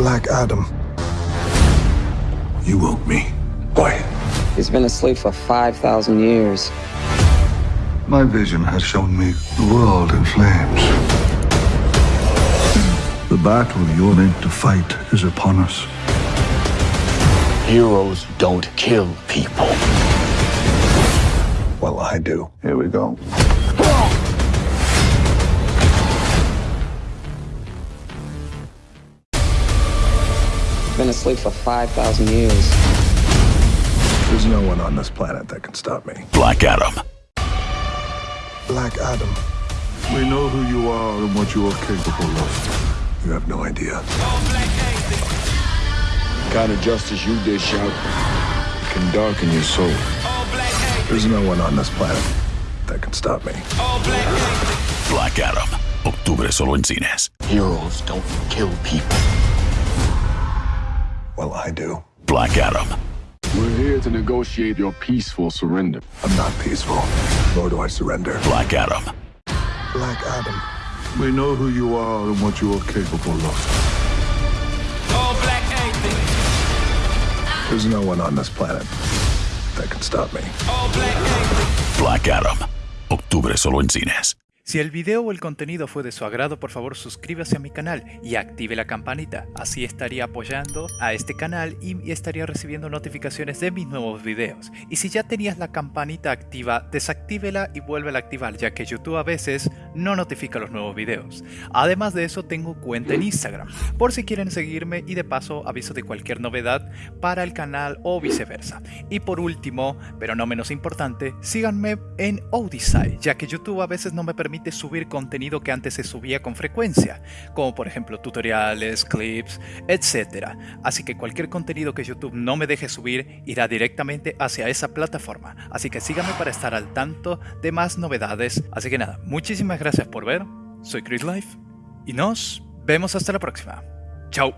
Black Adam. You woke me. Why? He's been asleep for 5,000 years. My vision has shown me the world in flames. The battle you're meant to fight is upon us. Heroes don't kill people. Well, I do. Here we go. Been asleep for 5,000 years. There's no one on this planet that can stop me. Black Adam. Black Adam. We know who you are and what you are capable of. You have no idea. kind of justice you dish out can darken your soul. There's no one on this planet that can stop me. Black Adam. Octubre solo en cines. Heroes don't kill people. Well, I do. Black Adam. We're here to negotiate your peaceful surrender. I'm not peaceful, nor do I surrender. Black Adam. Black Adam. We know who you are and what you are capable of. All black anything. There's no one on this planet that can stop me. All black, Black Adam. Octubre solo en cines. Si el video o el contenido fue de su agrado, por favor suscríbase a mi canal y active la campanita. Así estaría apoyando a este canal y estaría recibiendo notificaciones de mis nuevos videos. Y si ya tenías la campanita activa, desactívela y vuélvela a activar, ya que YouTube a veces no notifica los nuevos videos. Además de eso, tengo cuenta en Instagram, por si quieren seguirme y de paso aviso de cualquier novedad para el canal o viceversa. Y por último, pero no menos importante, síganme en Odyssey, ya que YouTube a veces no me permite subir contenido que antes se subía con frecuencia, como por ejemplo tutoriales, clips, etc. Así que cualquier contenido que YouTube no me deje subir irá directamente hacia esa plataforma. Así que síganme para estar al tanto de más novedades. Así que nada, muchísimas gracias por ver. Soy Chris Life y nos vemos hasta la próxima. Chao.